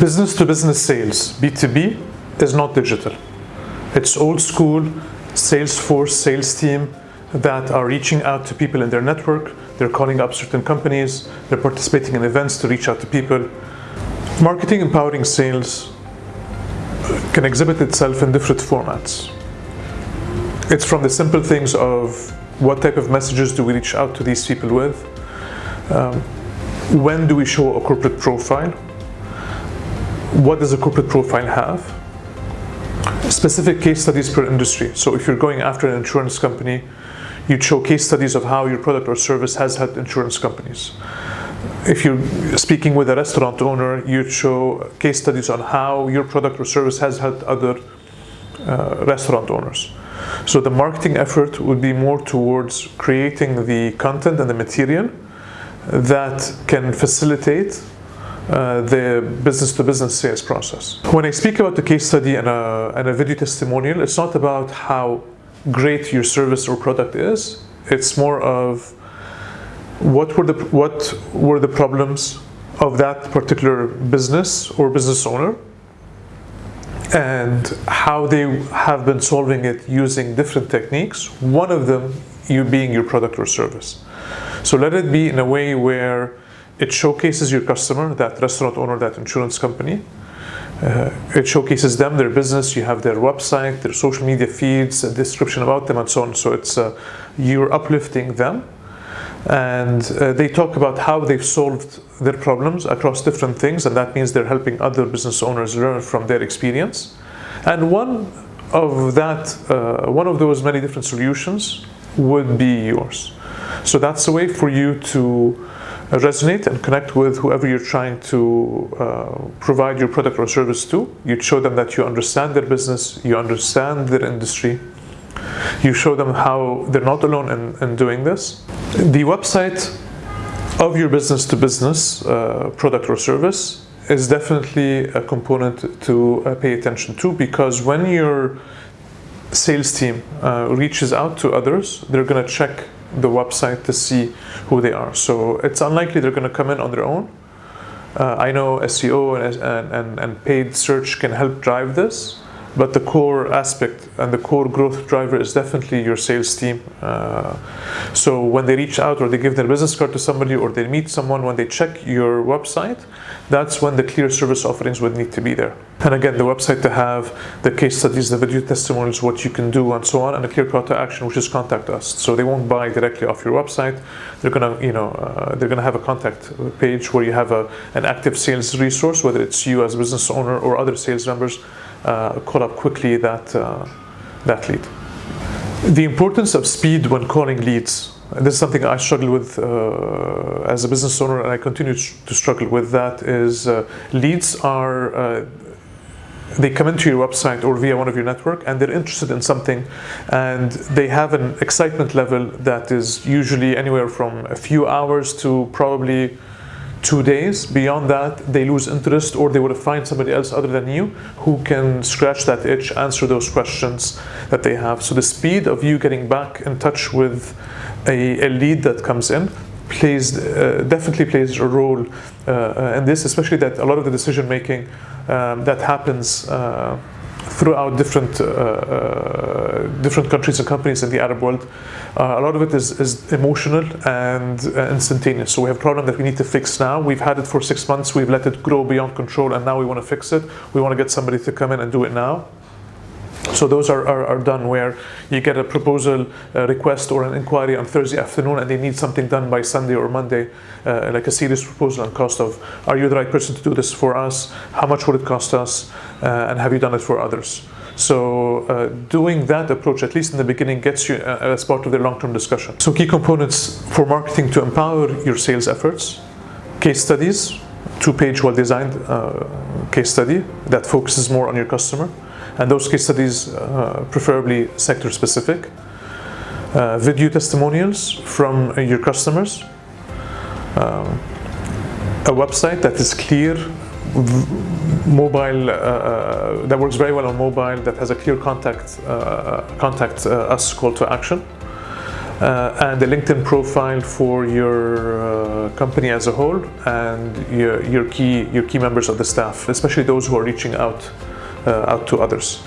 Business to business sales, B2B, is not digital. It's old school Salesforce sales team that are reaching out to people in their network. They're calling up certain companies. They're participating in events to reach out to people. Marketing empowering sales can exhibit itself in different formats. It's from the simple things of what type of messages do we reach out to these people with? Um, when do we show a corporate profile? What does a corporate profile have? Specific case studies per industry. So if you're going after an insurance company, you'd show case studies of how your product or service has helped insurance companies. If you're speaking with a restaurant owner, you'd show case studies on how your product or service has helped other uh, restaurant owners. So the marketing effort would be more towards creating the content and the material that can facilitate uh, the business to business sales process. When I speak about the case study and a, and a video testimonial, it's not about how great your service or product is. It's more of what were the what were the problems of that particular business or business owner and how they have been solving it using different techniques one of them you being your product or service so let it be in a way where it showcases your customer that restaurant owner that insurance company uh, it showcases them, their business, you have their website, their social media feeds, a description about them and so on. So it's uh, you're uplifting them and uh, they talk about how they've solved their problems across different things and that means they're helping other business owners learn from their experience. And one of that, uh, one of those many different solutions would be yours. So that's a way for you to resonate and connect with whoever you're trying to uh, provide your product or service to. You show them that you understand their business, you understand their industry, you show them how they're not alone in, in doing this. The website of your business to business uh, product or service is definitely a component to uh, pay attention to because when your sales team uh, reaches out to others, they're going to check the website to see who they are. So it's unlikely they're going to come in on their own. Uh, I know SEO and, and, and paid search can help drive this, but the core aspect and the core growth driver is definitely your sales team. Uh, so when they reach out or they give their business card to somebody or they meet someone, when they check your website, that's when the clear service offerings would need to be there. And again, the website to have the case studies, the video testimonials, what you can do and so on, and a clear call to action, which is contact us. So they won't buy directly off your website. They're gonna, you know, uh, they're gonna have a contact page where you have a, an active sales resource, whether it's you as a business owner or other sales members uh, call up quickly that, uh, that lead. The importance of speed when calling leads. This is something I struggle with uh, as a business owner and I continue to struggle with that is leads are they come into your website or via one of your network and they're interested in something and they have an excitement level that is usually anywhere from a few hours to probably two days. Beyond that, they lose interest or they would find somebody else other than you who can scratch that itch, answer those questions that they have. So the speed of you getting back in touch with a, a lead that comes in plays uh, definitely plays a role uh, in this, especially that a lot of the decision making um, that happens uh, throughout different uh, uh, different countries and companies in the Arab world. Uh, a lot of it is, is emotional and instantaneous. So we have a problem that we need to fix now. We've had it for six months. We've let it grow beyond control, and now we want to fix it. We want to get somebody to come in and do it now. So those are, are, are, done where you get a proposal a request or an inquiry on Thursday afternoon and they need something done by Sunday or Monday, uh, like a serious proposal on cost of, are you the right person to do this for us? How much would it cost us? Uh, and have you done it for others? So uh, doing that approach, at least in the beginning, gets you uh, as part of the long-term discussion. So key components for marketing to empower your sales efforts, case studies, two-page well-designed uh, case study that focuses more on your customer, and those case studies uh, preferably sector specific. Uh, video testimonials from uh, your customers. Um, a website that is clear, mobile, uh, uh, that works very well on mobile, that has a clear contact, uh, contact us call to action. and a LinkedIn profile for your company as a whole and your, your key your key members of the staff, especially those who are reaching out Uh, out to others.